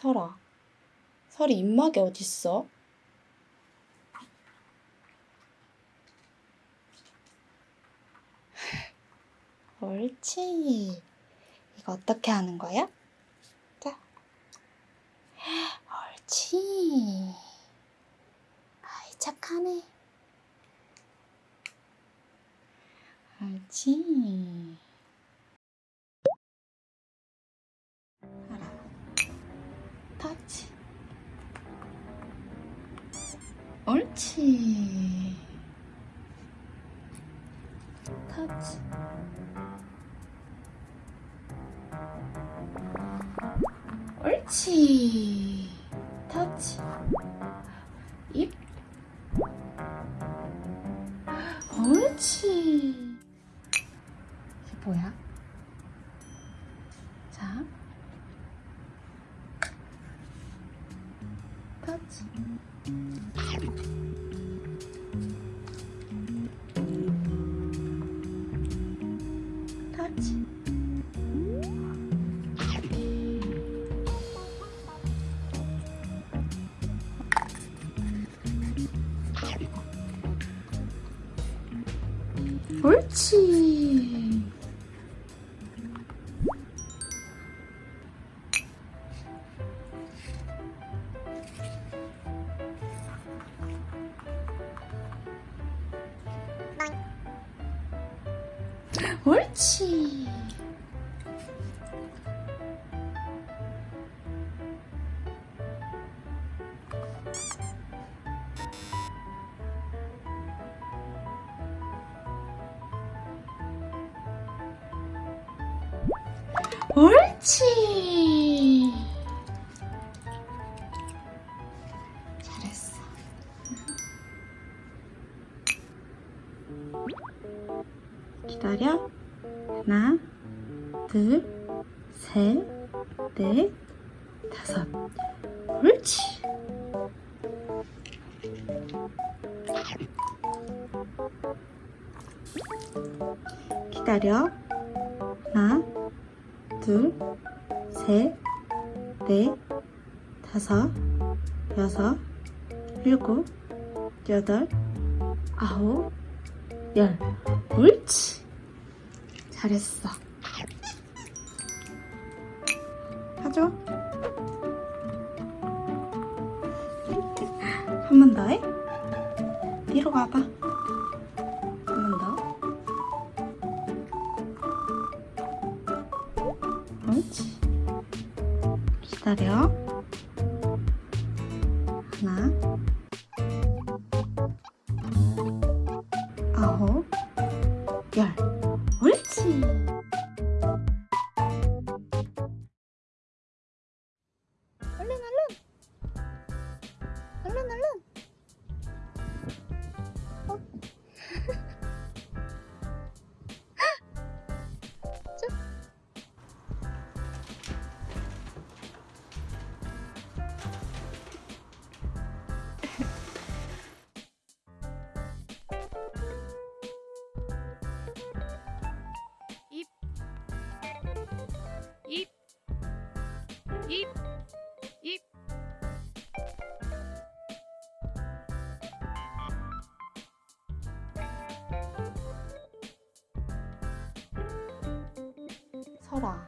설아, 설이 입막이 어딨어? 옳지. 이거 어떻게 하는 거야? 자. 옳지. 아이, 착하네. 옳지. 터치. 옳지. 터치. 옳지. 터치. 입. 옳지. 이게 뭐야? 자. 옳지. 옳지. 옳지. 잘했어. 기다려. 하나, 둘, 셋, 넷, 다섯. 옳지. 기다려. 하나, 둘, 셋, 넷, 다섯, 여섯, 일곱, 여덟, 아홉, 열. 옳지. 잘했어. 하죠? 한 번 더 해. 뒤로 가봐. 한 번 더. 옳지. 기다려. 하나, 설아,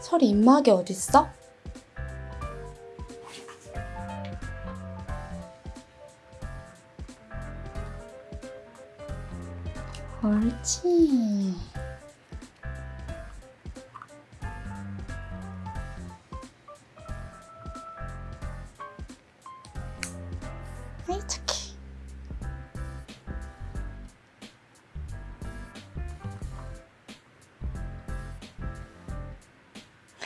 설이 입막이 어딨어? 옳지. 아이, 착